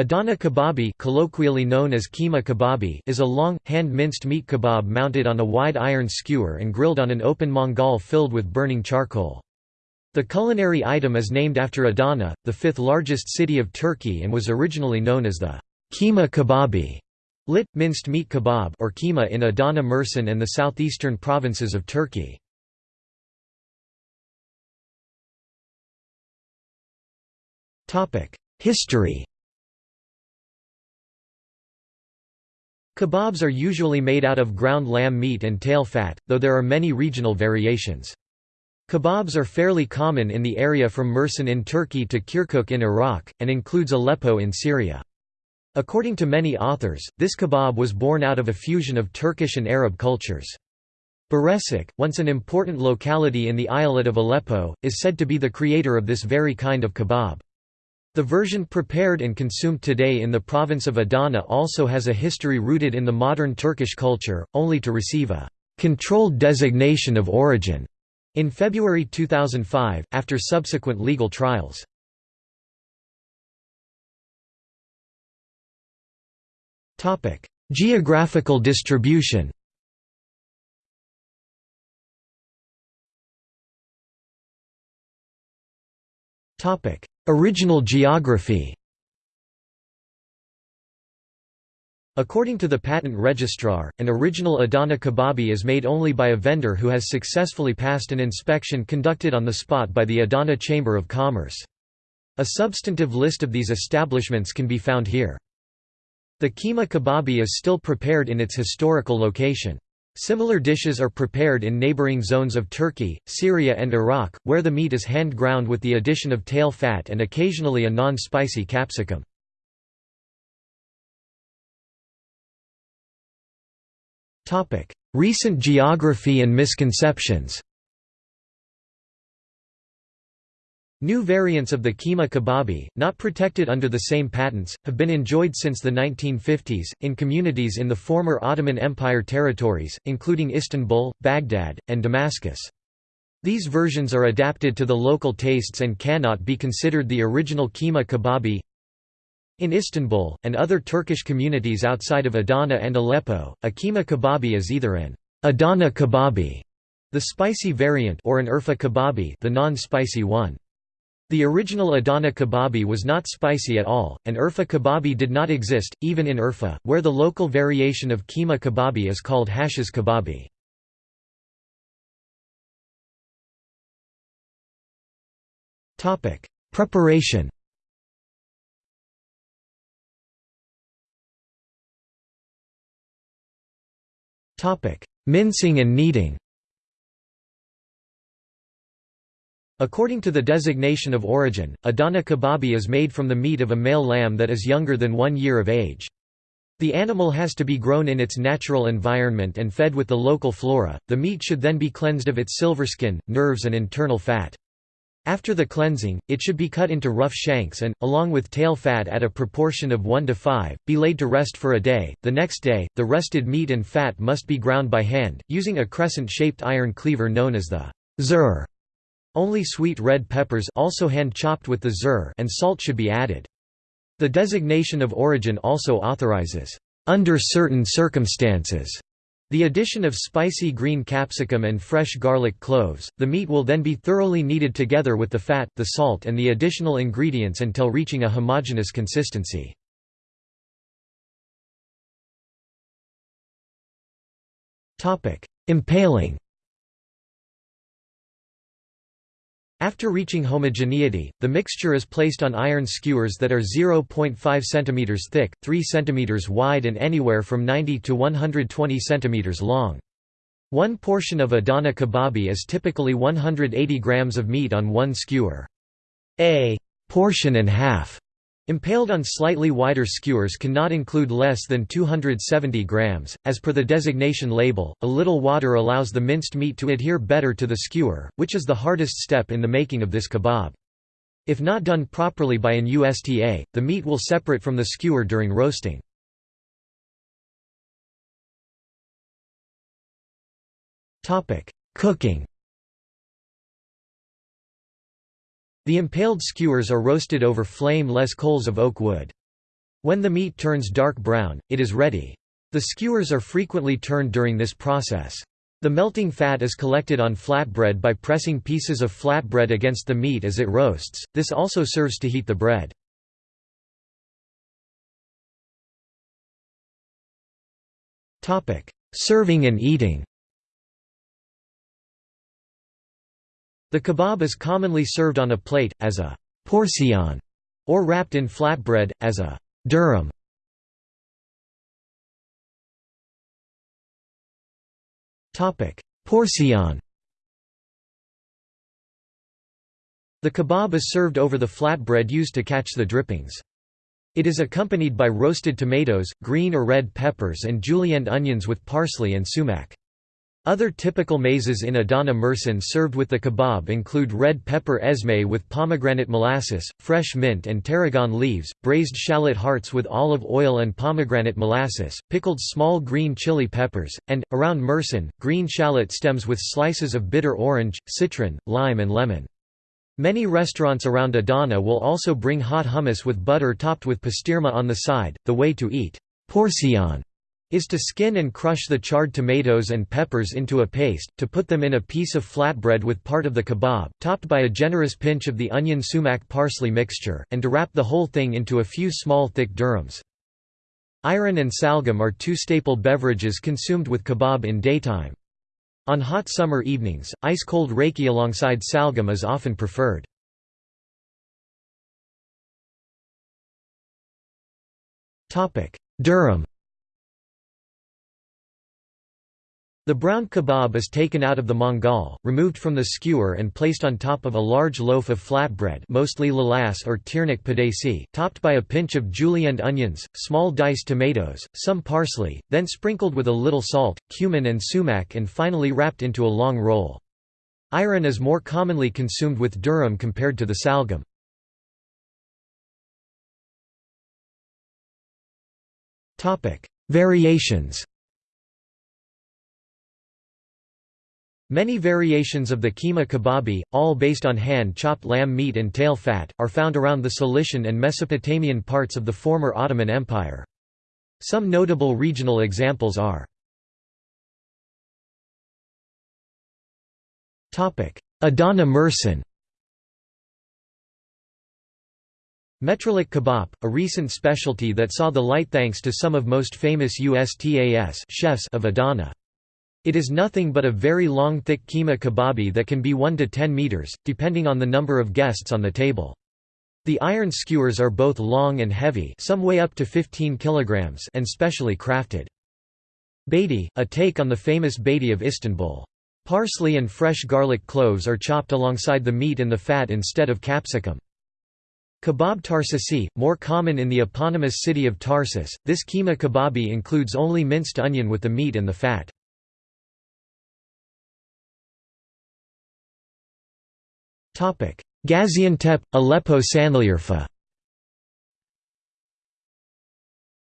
Adana kebabi colloquially known as keema kebabi is a long, hand-minced meat kebab mounted on a wide iron skewer and grilled on an open mangal filled with burning charcoal. The culinary item is named after Adana, the fifth largest city of Turkey and was originally known as the keema kebabi, lit, minced meat kebab or keema in Adana Mersin and the southeastern provinces of Turkey. History Kebabs are usually made out of ground lamb meat and tail fat, though there are many regional variations. Kebabs are fairly common in the area from Mersin in Turkey to Kirkuk in Iraq, and includes Aleppo in Syria. According to many authors, this kebab was born out of a fusion of Turkish and Arab cultures. Birecik, once an important locality in the eyalet of Aleppo, is said to be the creator of this very kind of kebab. The version prepared and consumed today in the province of Adana also has a history rooted in the modern Turkish culture, only to receive a «controlled designation of origin» in February 2005, after subsequent legal trials. Geographical distribution Original geography According to the patent registrar, an original Adana kebabi is made only by a vendor who has successfully passed an inspection conducted on the spot by the Adana Chamber of Commerce. A substantive list of these establishments can be found here. The keema kebabi is still prepared in its historical location. Similar dishes are prepared in neighboring zones of Turkey, Syria and Iraq, where the meat is hand-ground with the addition of tail fat and occasionally a non-spicy capsicum. Recent geography and misconceptions New variants of the keema kebabi, not protected under the same patents, have been enjoyed since the 1950s, in communities in the former Ottoman Empire territories, including Istanbul, Baghdad, and Damascus. These versions are adapted to the local tastes and cannot be considered the original keema kebabi. In Istanbul, and other Turkish communities outside of Adana and Aleppo, a keema kebabi is either an Adana kebabi, the spicy variant or an Urfa kebabi the non-spicy one. The original Adana kebabi was not spicy at all, and Urfa kebabi did not exist, even in Urfa, where the local variation of keema kebabi is called hashish kebabi. Preparation Mincing and kneading According to the designation of origin, Adana kebabi is made from the meat of a male lamb that is younger than one year of age. The animal has to be grown in its natural environment and fed with the local flora. The meat should then be cleansed of its silver skin, nerves, and internal fat. After the cleansing, it should be cut into rough shanks and, along with tail fat at a proportion of 1 to 5, be laid to rest for a day. The next day, the rested meat and fat must be ground by hand, using a crescent-shaped iron cleaver known as the zur. Only sweet red peppers also hand-chopped with the zur and salt should be added. The designation of origin also authorizes, "...under certain circumstances." The addition of spicy green capsicum and fresh garlic cloves, the meat will then be thoroughly kneaded together with the fat, the salt and the additional ingredients until reaching a homogeneous consistency. Impaling After reaching homogeneity, the mixture is placed on iron skewers that are 0.5 cm thick, 3 cm wide and anywhere from 90 to 120 cm long. One portion of Adana kebabi is typically 180 grams of meat on one skewer. A portion and half Impaled on slightly wider skewers cannot include less than 270 grams. As per the designation label, a little water allows the minced meat to adhere better to the skewer, which is the hardest step in the making of this kebab. If not done properly by an USTA, the meat will separate from the skewer during roasting. Cooking The impaled skewers are roasted over flame-less coals of oak wood. When the meat turns dark brown, it is ready. The skewers are frequently turned during this process. The melting fat is collected on flatbread by pressing pieces of flatbread against the meat as it roasts, this also serves to heat the bread. Serving and eating The kebab is commonly served on a plate, as a portion, or wrapped in flatbread, as a durum. Portion The kebab is served over the flatbread used to catch the drippings. It is accompanied by roasted tomatoes, green or red peppers and julienne onions with parsley and sumac. Other typical mezes in Adana Mersin served with the kebab include red pepper ezme with pomegranate molasses, fresh mint and tarragon leaves, braised shallot hearts with olive oil and pomegranate molasses, pickled small green chili peppers, and, around Mersin, green shallot stems with slices of bitter orange, citron, lime and lemon. Many restaurants around Adana will also bring hot hummus with butter topped with pastirma on the side. The way to eat porcion is to skin and crush the charred tomatoes and peppers into a paste, to put them in a piece of flatbread with part of the kebab, topped by a generous pinch of the onion sumac parsley mixture, and to wrap the whole thing into a few small thick durums. Ayran and salgam are two staple beverages consumed with kebab in daytime. On hot summer evenings, ice-cold raki alongside salgam is often preferred. Durum The brown kebab is taken out of the mangal, removed from the skewer and placed on top of a large loaf of flatbread mostly lavas or tirnak pidesi, topped by a pinch of julienne onions, small diced tomatoes, some parsley, then sprinkled with a little salt, cumin and sumac and finally wrapped into a long roll. Ayran is more commonly consumed with durum compared to the salgam. Variations Many variations of the keema kebabi, all based on hand-chopped lamb meat and tail fat, are found around the Cilician and Mesopotamian parts of the former Ottoman Empire. Some notable regional examples are Adana Mersin Metrelik kebab, a recent specialty that saw the light thanks to some of most famous USTAS chefs of Adana. It is nothing but a very long thick keema kebabi that can be 1 to 10 meters, depending on the number of guests on the table. The iron skewers are both long and heavy some weigh up to 15 kilograms and specially crafted. Beyti, a take on the famous beyti of Istanbul. Parsley and fresh garlic cloves are chopped alongside the meat and the fat instead of capsicum. Kebab Tarsisi, more common in the eponymous city of Tarsus, this keema kebabi includes only minced onion with the meat and the fat. Gaziantep, Aleppo Sanliurfa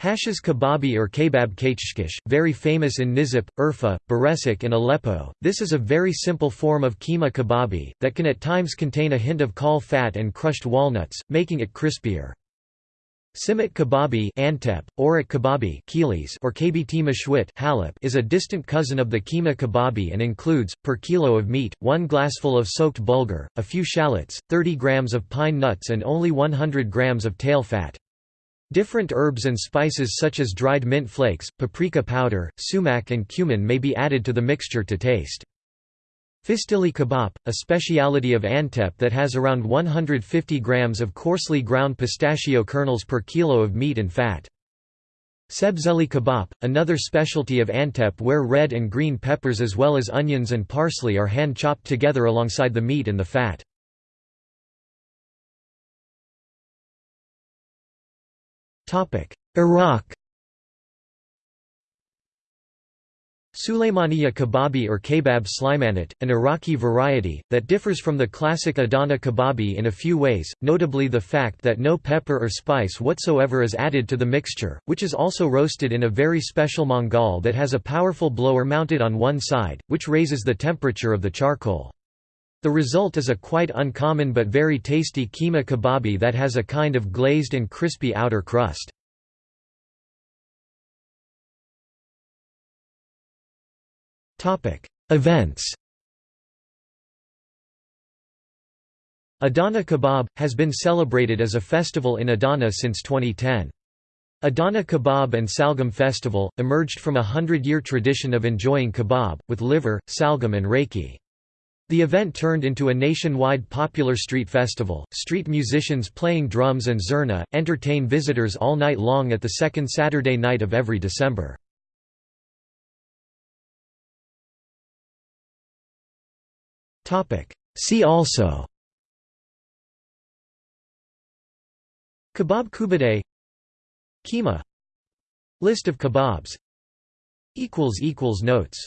Hashish kebabi or kebab kachkish, very famous in Nizip, Urfa, Birecik and Aleppo, this is a very simple form of keema kebabi, that can at times contain a hint of caul fat and crushed walnuts, making it crispier. Simit kebabi Antep, Orak kebabi Kilis or kbt mashwit Halep is a distant cousin of the keema kebabi and includes, per kilo of meat, one glassful of soaked bulgur, a few shallots, 30 grams of pine nuts and only 100 grams of tail fat. Different herbs and spices such as dried mint flakes, paprika powder, sumac and cumin may be added to the mixture to taste. Fistili kebab, a speciality of Antep that has around 150 grams of coarsely ground pistachio kernels per kilo of meat and fat. Sebzeli kebab, another specialty of Antep where red and green peppers as well as onions and parsley are hand-chopped together alongside the meat and the fat. Iraq Sulaymaniya kebabi or kebab slimanat, an Iraqi variety, that differs from the classic Adana kebabi in a few ways, notably the fact that no pepper or spice whatsoever is added to the mixture, which is also roasted in a very special mangal that has a powerful blower mounted on one side, which raises the temperature of the charcoal. The result is a quite uncommon but very tasty keema kebabi that has a kind of glazed and crispy outer crust. Events Adana Kebab, has been celebrated as a festival in Adana since 2010. Adana Kebab and Salgam Festival, emerged from a hundred-year tradition of enjoying kebab, with liver, salgam and raki. The event turned into a nationwide popular street festival. Street musicians playing drums and zurna entertain visitors all night long at the second Saturday night of every December. See also. Kebab Kubadai Keema List of kebabs. Notes